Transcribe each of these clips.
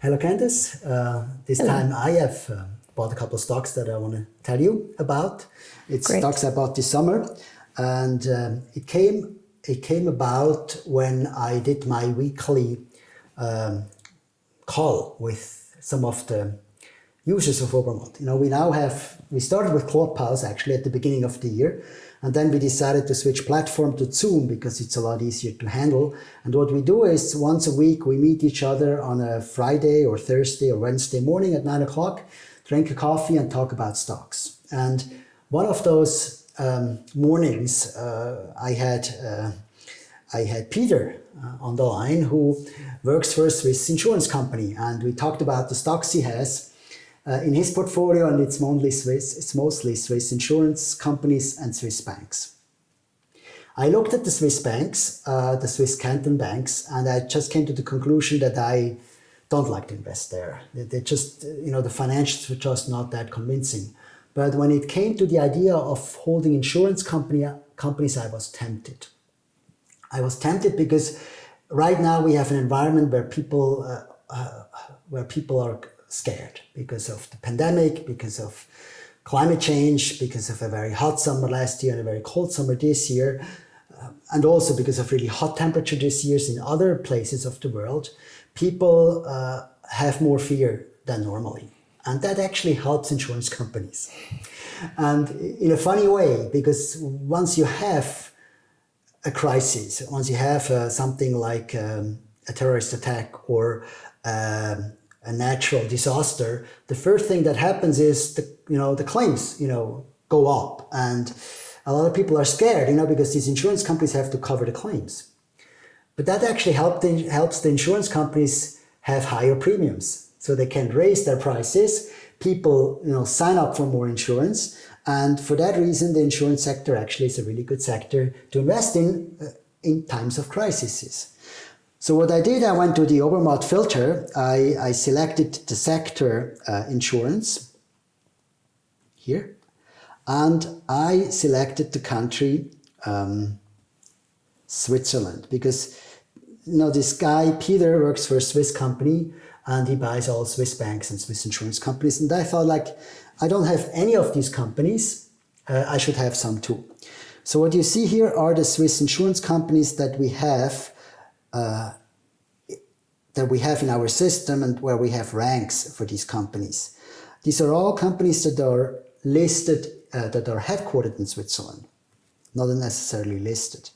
Hernandez. Uh, this Hello. time I have uh, bought a couple of stocks that I want to tell you about. It's Great. stocks I bought this summer, and um, it came it came about when I did my weekly um, call with some of the users of Obermatt. You know, we now have we started with Clubhouse actually at the beginning of the year, and then we decided to switch platform to Zoom because it's a lot easier to handle. And what we do is once a week, we meet each other on a Friday or Thursday or Wednesday morning at nine o'clock, drink a coffee and talk about stocks. And one of those um, mornings, uh, I had uh, I had Peter uh, on the line who works for a Swiss insurance company, and we talked about the stocks he has uh, in his portfolio, and it's mostly Swiss, it's mostly Swiss insurance companies and Swiss banks. I looked at the Swiss banks, uh, the Swiss canton banks, and I just came to the conclusion that I don't like to invest there. They just, you know, the financials were just not that convincing. But when it came to the idea of holding insurance company, companies, I was tempted. I was tempted because right now we have an environment where people, uh, uh, where people are scared because of the pandemic, because of climate change, because of a very hot summer last year and a very cold summer this year, uh, and also because of really hot temperature this year in other places of the world, people uh, have more fear than normally. And that actually helps insurance companies. And in a funny way, because once you have a crisis, once you have uh, something like um, a terrorist attack or um, a natural disaster, the first thing that happens is the you know the claims you know go up, and a lot of people are scared, you know, because these insurance companies have to cover the claims. But that actually help the, helps the insurance companies have higher premiums, so they can raise their prices. People you know sign up for more insurance, and for that reason, the insurance sector actually is a really good sector to invest in uh, in times of crises. So what I did, I went to the Obermatt filter. I, I selected the sector uh, insurance here, and I selected the country um, Switzerland because you know this guy Peter works for a Swiss company and he buys all Swiss banks and Swiss insurance companies. And I thought like, I don't have any of these companies. Uh, I should have some too. So what you see here are the Swiss insurance companies that we have uh, that we have in our system and where we have ranks for these companies. These are all companies that are listed, uh, that are headquartered in Switzerland, not necessarily listed.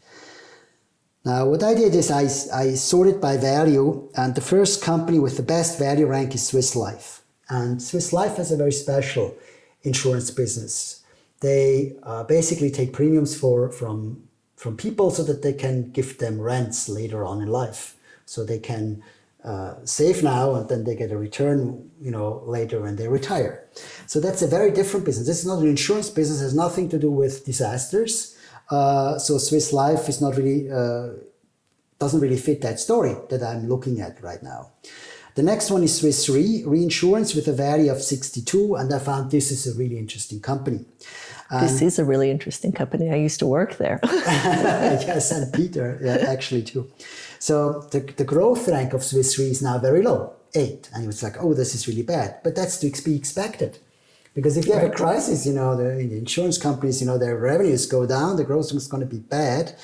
Now, what I did is I, I sorted by value, and the first company with the best value rank is Swiss Life. And Swiss Life has a very special insurance business. They uh, basically take premiums for, from from people so that they can give them rents later on in life. So they can uh, save now and then they get a return, you know, later when they retire. So that's a very different business. This is not an insurance business, it has nothing to do with disasters. Uh, so Swiss Life is not really, uh, doesn't really fit that story that I'm looking at right now. The next one is Swiss Re, reinsurance with a value of 62, and I found this is a really interesting company. This um, is a really interesting company. I used to work there. yes, and Peter yeah, actually too. So the, the growth rank of Swiss Re is now very low, eight. And it was like, oh, this is really bad. But that's to be expected. Because if you have a crisis, you know, the, the, insurance companies, you know, their revenues go down, the growth is going to be bad.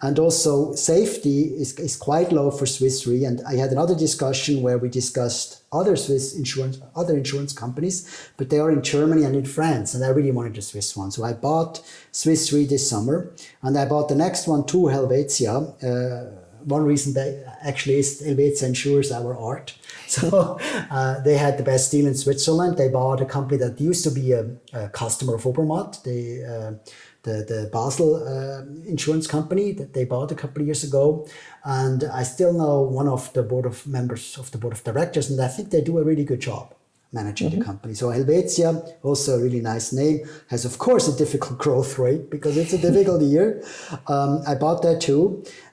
And also safety is, is quite low for Swiss Re. And I had another discussion where we discussed other Swiss insurance, other insurance companies, but they are in Germany and in France. And I really wanted a Swiss one. So I bought Swiss Re this summer and I bought the next one too, Helvetia. Uh, one reason that actually is Helvetia insures our art. So uh, they had the best deal in Switzerland. They bought a company that used to be a, a customer of Obermatt, the, uh, the, the Basel uh, insurance company that they bought a couple of years ago. And I still know one of the board of members of the board of directors, and I think they do a really good job managing mm -hmm. the mm-hmm. company. So Helvetia, also a really nice name, has of course a difficult growth rate because it's a difficult year. Um, I bought that too.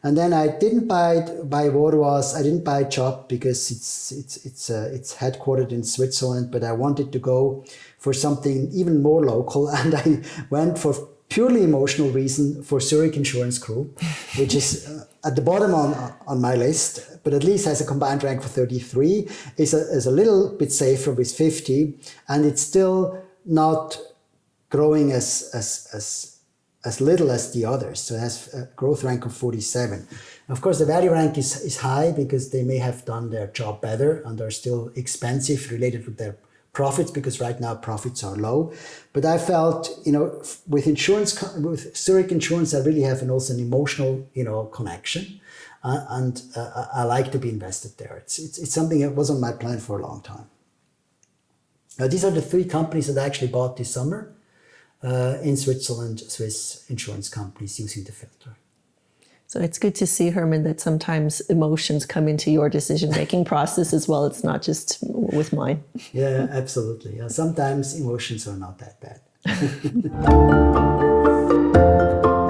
And then I didn't buy buy Worwas, I didn't buy Chubb because it's it's it's uh, it's headquartered in Switzerland, but I wanted to go for something even more local and I went for purely emotional reason for Zurich Insurance Group, which is uh, at the bottom on, on my list, but at least has a combined rank for 33, is a, is a little bit safer with 50, and it's still not growing as, as, as, as little as the others. So it has a growth rank of 47. Of course, the value rank is, is high because they may have done their job better and are still expensive related to their profits because right now profits are low. But I felt, you know, with insurance, with Zurich Insurance, I really have an also an emotional, you know, connection. Uh, and uh, I like to be invested there. It's, it's, it's something that was on my plan for a long time. Now, these are the three companies that I actually bought this summer uh, in Switzerland, Swiss insurance companies using the filter. So it's good to see, Herman, that sometimes emotions come into your decision-making process as well. It's not just with mine. Yeah, absolutely. Yeah, sometimes emotions are not that bad.